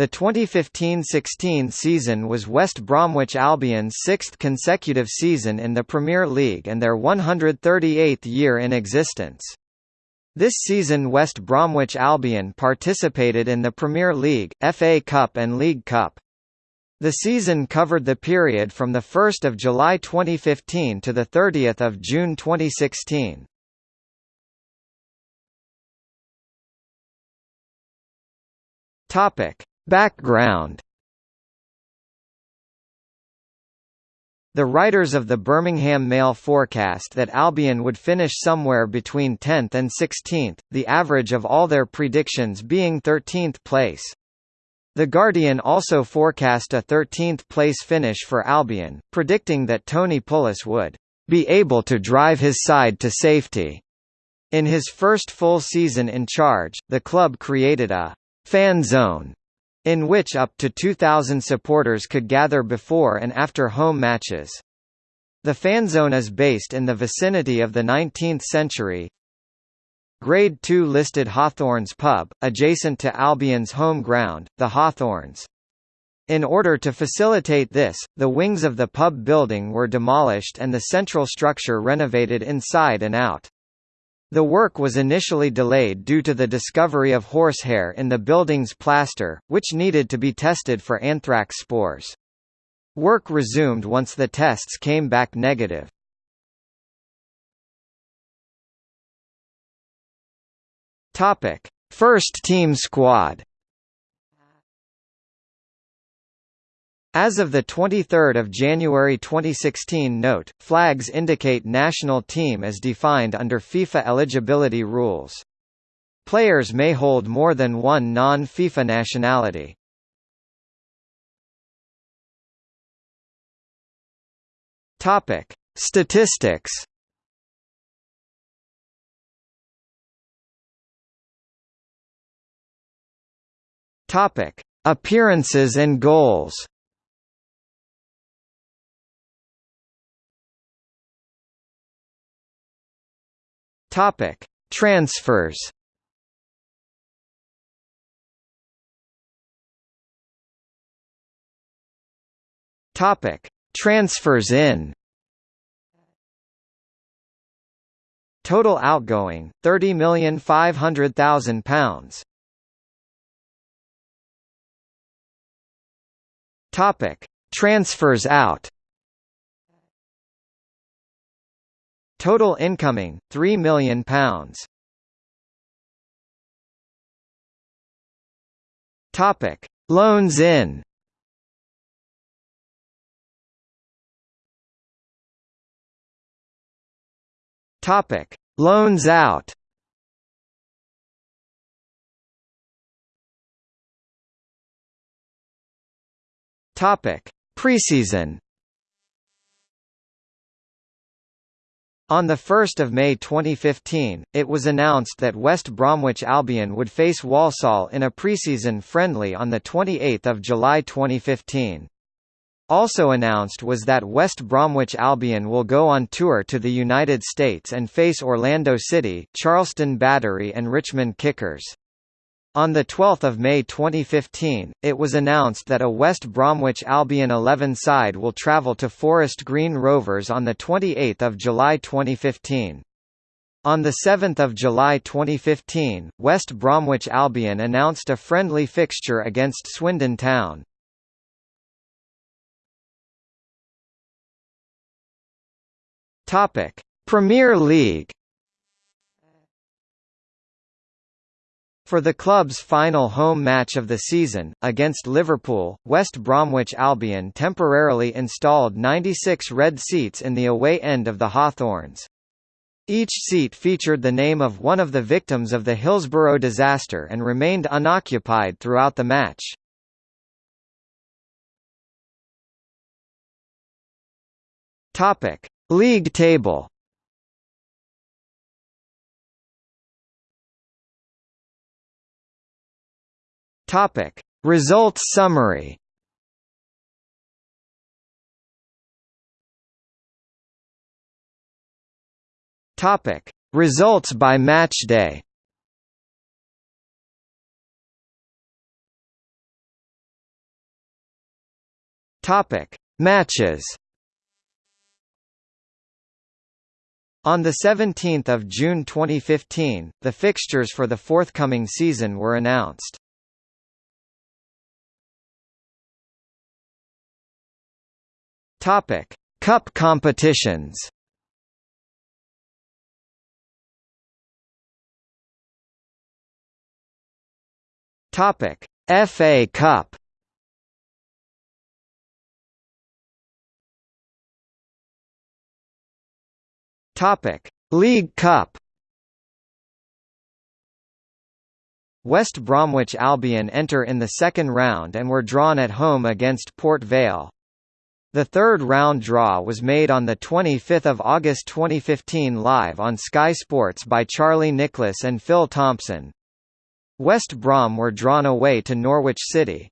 The 2015–16 season was West Bromwich Albion's sixth consecutive season in the Premier League and their 138th year in existence. This season West Bromwich Albion participated in the Premier League, FA Cup and League Cup. The season covered the period from 1 July 2015 to 30 June 2016. Topic. Background The writers of the Birmingham Mail forecast that Albion would finish somewhere between 10th and 16th, the average of all their predictions being 13th place. The Guardian also forecast a 13th place finish for Albion, predicting that Tony Pulis would be able to drive his side to safety. In his first full season in charge, the club created a fan zone in which up to 2,000 supporters could gather before and after home matches. The fanzone is based in the vicinity of the 19th century, Grade 2 listed Hawthorns pub, adjacent to Albion's home ground, the Hawthorns. In order to facilitate this, the wings of the pub building were demolished and the central structure renovated inside and out. The work was initially delayed due to the discovery of horsehair in the building's plaster, which needed to be tested for anthrax spores. Work resumed once the tests came back negative. First team squad. As of 23 January 2016 note, flags indicate national team as defined under FIFA eligibility rules. Players may hold more than one non-FIFA nationality. Statistics Appearances and goals. Topic: Transfers. Topic: Transfers in. Total outgoing: thirty million five hundred thousand pounds. Topic: Transfers out. Total incoming: 3 million pounds. Topic: Loans in. Topic: Loans out. Topic: Preseason. On 1 May 2015, it was announced that West Bromwich Albion would face Walsall in a preseason friendly on 28 July 2015. Also announced was that West Bromwich Albion will go on tour to the United States and face Orlando City, Charleston Battery and Richmond Kickers. On 12 May 2015, it was announced that a West Bromwich Albion 11 side will travel to Forest Green Rovers on 28 July 2015. On 7 July 2015, West Bromwich Albion announced a friendly fixture against Swindon Town. Premier League For the club's final home match of the season, against Liverpool, West Bromwich Albion temporarily installed 96 red seats in the away end of the Hawthorns. Each seat featured the name of one of the victims of the Hillsborough disaster and remained unoccupied throughout the match. League table. Topic: Results summary. Topic: Results by match day. Topic: Matches. On 17 June 2015, the fixtures for the forthcoming season were announced. Topic: Cup competitions. Topic: FA Cup. Topic: League Cup. West Bromwich Albion enter in the second round and were drawn at home against Port Vale. The third round draw was made on 25 August 2015 live on Sky Sports by Charlie Nicholas and Phil Thompson. West Brom were drawn away to Norwich City.